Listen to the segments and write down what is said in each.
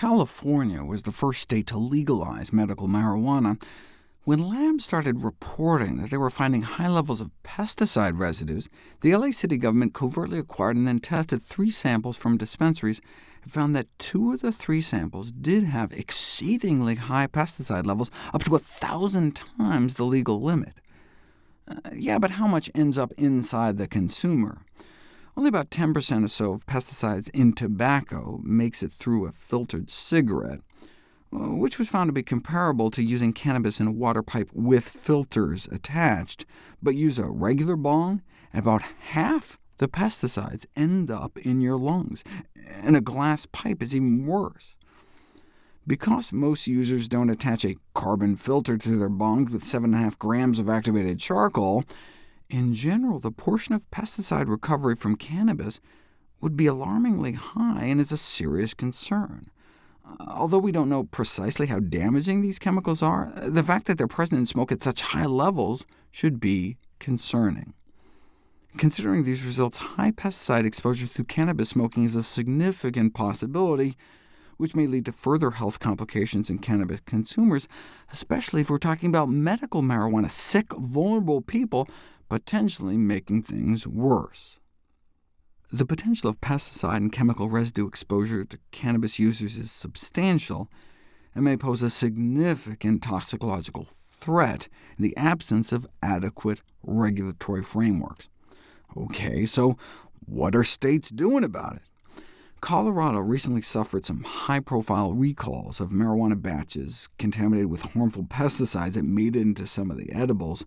California was the first state to legalize medical marijuana. When labs started reporting that they were finding high levels of pesticide residues, the LA city government covertly acquired and then tested three samples from dispensaries and found that two of the three samples did have exceedingly high pesticide levels, up to a thousand times the legal limit. Uh, yeah, but how much ends up inside the consumer? Only about 10% or so of pesticides in tobacco makes it through a filtered cigarette, uh, which was found to be comparable to using cannabis in a water pipe with filters attached, but use a regular bong, and about half the pesticides end up in your lungs, and a glass pipe is even worse. Because most users don't attach a carbon filter to their bongs with 7.5 grams of activated charcoal, in general, the portion of pesticide recovery from cannabis would be alarmingly high and is a serious concern. Although we don't know precisely how damaging these chemicals are, the fact that they're present in smoke at such high levels should be concerning. Considering these results, high pesticide exposure through cannabis smoking is a significant possibility, which may lead to further health complications in cannabis consumers, especially if we're talking about medical marijuana, sick, vulnerable people potentially making things worse. The potential of pesticide and chemical residue exposure to cannabis users is substantial, and may pose a significant toxicological threat in the absence of adequate regulatory frameworks. OK, so what are states doing about it? Colorado recently suffered some high-profile recalls of marijuana batches contaminated with harmful pesticides that made it into some of the edibles,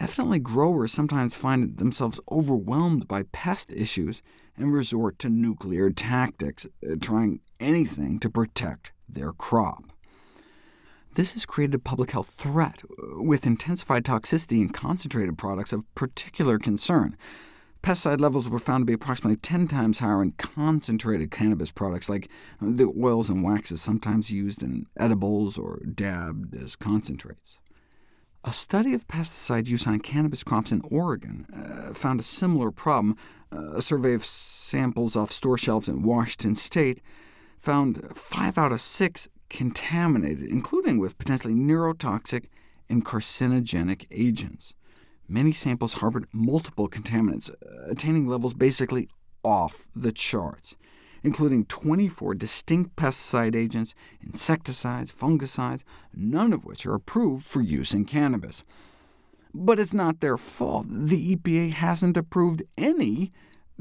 Evidently growers sometimes find themselves overwhelmed by pest issues and resort to nuclear tactics, uh, trying anything to protect their crop. This has created a public health threat, uh, with intensified toxicity in concentrated products of particular concern. Pesticide levels were found to be approximately 10 times higher in concentrated cannabis products, like the oils and waxes sometimes used in edibles or dabbed as concentrates. A study of pesticide use on cannabis crops in Oregon uh, found a similar problem. Uh, a survey of samples off store shelves in Washington state found five out of six contaminated, including with potentially neurotoxic and carcinogenic agents. Many samples harbored multiple contaminants, uh, attaining levels basically off the charts including 24 distinct pesticide agents, insecticides, fungicides, none of which are approved for use in cannabis. But it's not their fault. The EPA hasn't approved any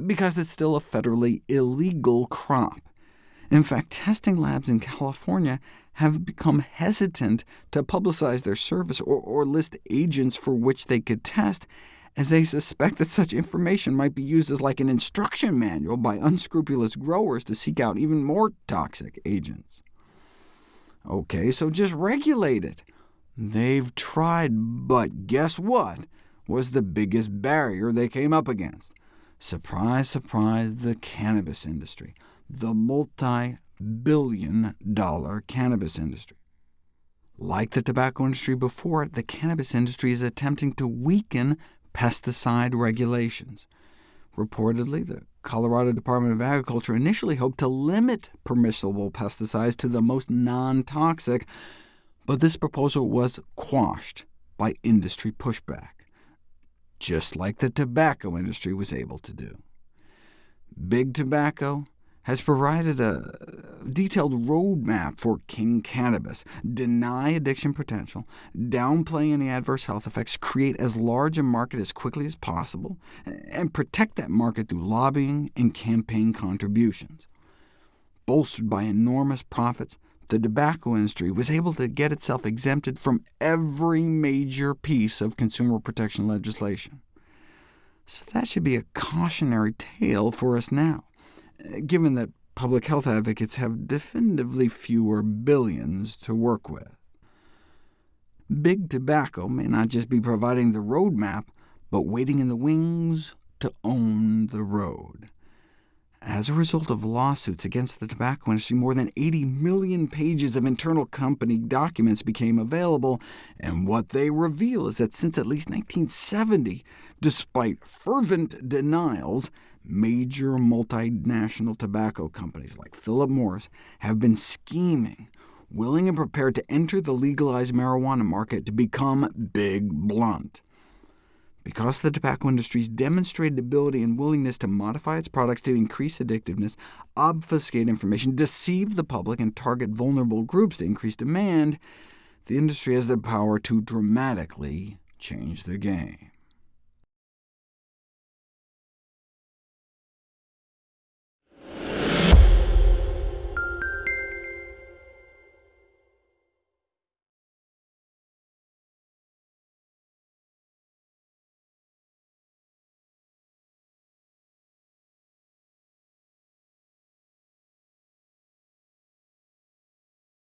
because it's still a federally illegal crop. In fact, testing labs in California have become hesitant to publicize their service or, or list agents for which they could test, as they suspect that such information might be used as like an instruction manual by unscrupulous growers to seek out even more toxic agents. OK, so just regulate it. They've tried, but guess what was the biggest barrier they came up against? Surprise, surprise, the cannabis industry, the multi-billion dollar cannabis industry. Like the tobacco industry before, the cannabis industry is attempting to weaken pesticide regulations. Reportedly, the Colorado Department of Agriculture initially hoped to limit permissible pesticides to the most non-toxic, but this proposal was quashed by industry pushback, just like the tobacco industry was able to do. Big Tobacco has provided a detailed roadmap for King Cannabis. Deny addiction potential, downplay any adverse health effects, create as large a market as quickly as possible, and protect that market through lobbying and campaign contributions. Bolstered by enormous profits, the tobacco industry was able to get itself exempted from every major piece of consumer protection legislation. So that should be a cautionary tale for us now given that public health advocates have definitively fewer billions to work with. Big Tobacco may not just be providing the roadmap, but waiting in the wings to own the road. As a result of lawsuits against the tobacco industry, more than 80 million pages of internal company documents became available, and what they reveal is that since at least 1970, despite fervent denials, major multinational tobacco companies like Philip Morris have been scheming, willing and prepared to enter the legalized marijuana market to become big blunt. Because the tobacco industry's demonstrated ability and willingness to modify its products to increase addictiveness, obfuscate information, deceive the public, and target vulnerable groups to increase demand, the industry has the power to dramatically change the game.